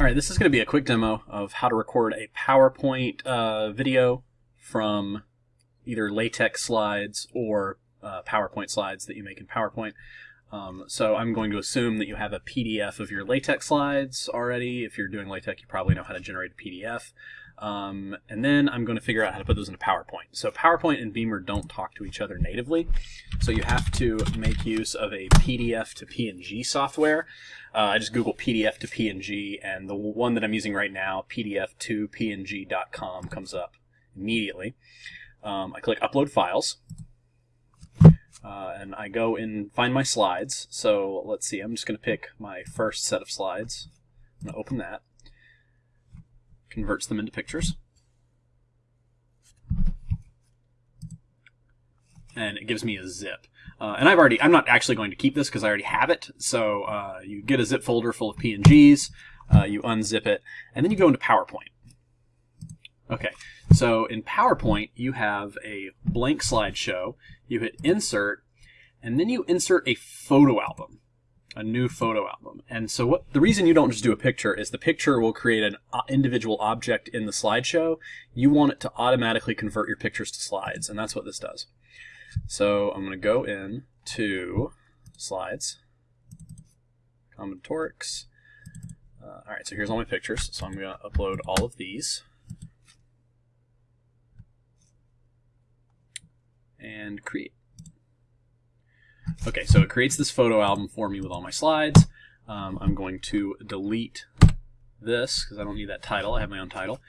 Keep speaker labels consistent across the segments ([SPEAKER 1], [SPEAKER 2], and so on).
[SPEAKER 1] All right, this is going to be a quick demo of how to record a PowerPoint uh, video from either LaTeX slides or uh, PowerPoint slides that you make in PowerPoint. Um, so I'm going to assume that you have a PDF of your LaTeX slides already. If you're doing LaTeX, you probably know how to generate a PDF. Um, and then I'm going to figure out how to put those into PowerPoint. So PowerPoint and Beamer don't talk to each other natively, so you have to make use of a PDF to PNG software. Uh, I just Google PDF to PNG, and the one that I'm using right now, pdf2png.com, comes up immediately. Um, I click Upload Files, uh, and I go and find my slides. So let's see, I'm just going to pick my first set of slides. I'm going to open that converts them into pictures. And it gives me a zip. Uh, and I've already, I'm not actually going to keep this because I already have it. So uh, you get a zip folder full of PNGs, uh, you unzip it, and then you go into PowerPoint. Okay, so in PowerPoint, you have a blank slideshow, you hit insert, and then you insert a photo album a new photo album. And so what the reason you don't just do a picture is the picture will create an uh, individual object in the slideshow. You want it to automatically convert your pictures to slides, and that's what this does. So I'm going to go in to slides, combinatorics. Uh, all right, so here's all my pictures. So I'm going to upload all of these. And create. Okay, so it creates this photo album for me with all my slides. Um, I'm going to delete this because I don't need that title. I have my own title.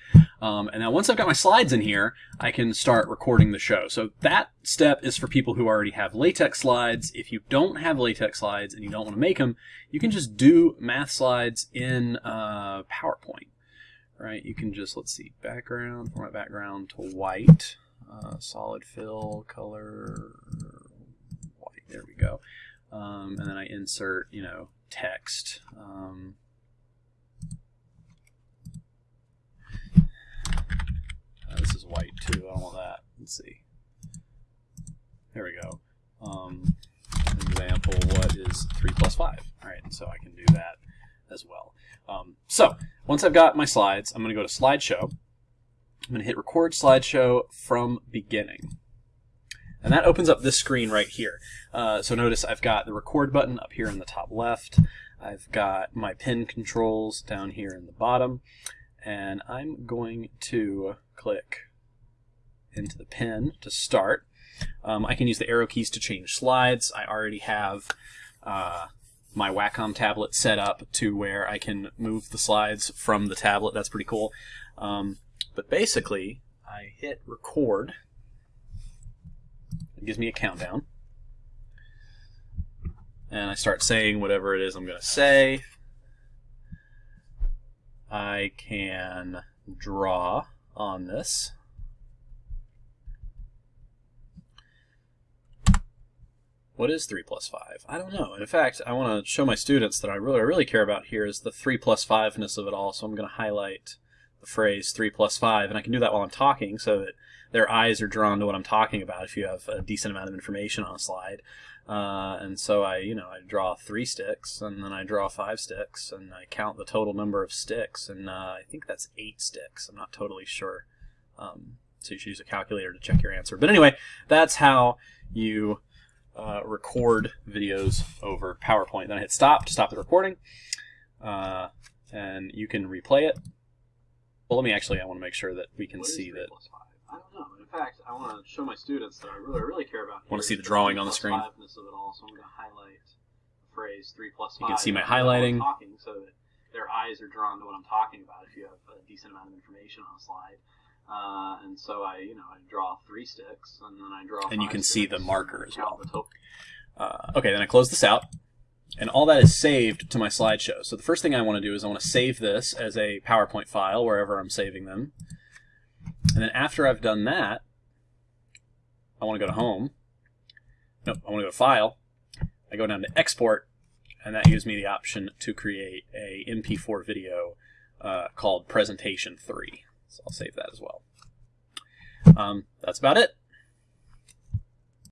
[SPEAKER 1] Um, and now once I've got my slides in here, I can start recording the show. So that step is for people who already have LaTeX slides. If you don't have LaTeX slides and you don't want to make them, you can just do math slides in uh, PowerPoint. Right? You can just, let's see, background, format background to white, uh, solid fill, color. Um, and then I insert, you know, text. Um, uh, this is white too. I don't want that. Let's see. There we go. Um, example, what is 3 plus 5? All right, so I can do that as well. Um, so once I've got my slides, I'm going to go to slideshow. I'm going to hit record slideshow from beginning. And that opens up this screen right here. Uh, so notice I've got the record button up here in the top left. I've got my pen controls down here in the bottom. And I'm going to click into the pen to start. Um, I can use the arrow keys to change slides. I already have uh, my Wacom tablet set up to where I can move the slides from the tablet. That's pretty cool. Um, but basically, I hit record it gives me a countdown. And I start saying whatever it is I'm going to say. I can draw on this. What is 3 plus 5? I don't know. In fact, I want to show my students that I really, I really care about here is the 3 plus 5-ness of it all, so I'm going to highlight the phrase 3 plus 5, and I can do that while I'm talking so that their eyes are drawn to what I'm talking about if you have a decent amount of information on a slide. Uh, and so I, you know, I draw three sticks, and then I draw five sticks, and I count the total number of sticks, and uh, I think that's eight sticks. I'm not totally sure. Um, so you should use a calculator to check your answer. But anyway, that's how you uh, record videos over PowerPoint. Then I hit stop to stop the recording, uh, and you can replay it. Well, let me actually, I want to make sure that we can see that.
[SPEAKER 2] I don't know. In fact, I want to show my students that I really, really care about.
[SPEAKER 1] Want to see the drawing on the screen?
[SPEAKER 2] Of it all, so I'm going to highlight the phrase three plus five.
[SPEAKER 1] You can see my highlighting.
[SPEAKER 2] Talking, so that their eyes are drawn to what I'm talking about. If you have a decent amount of information on a slide. Uh, and so I, you know, I draw three sticks, and then I draw.
[SPEAKER 1] And you can see the marker as well. Uh, okay, then I close this out, and all that is saved to my slideshow. So the first thing I want to do is I want to save this as a PowerPoint file wherever I'm saving them. And then after I've done that, I want to go to Home. No, I want to go to File. I go down to Export, and that gives me the option to create a MP4 video uh, called Presentation 3. So I'll save that as well. Um, that's about it.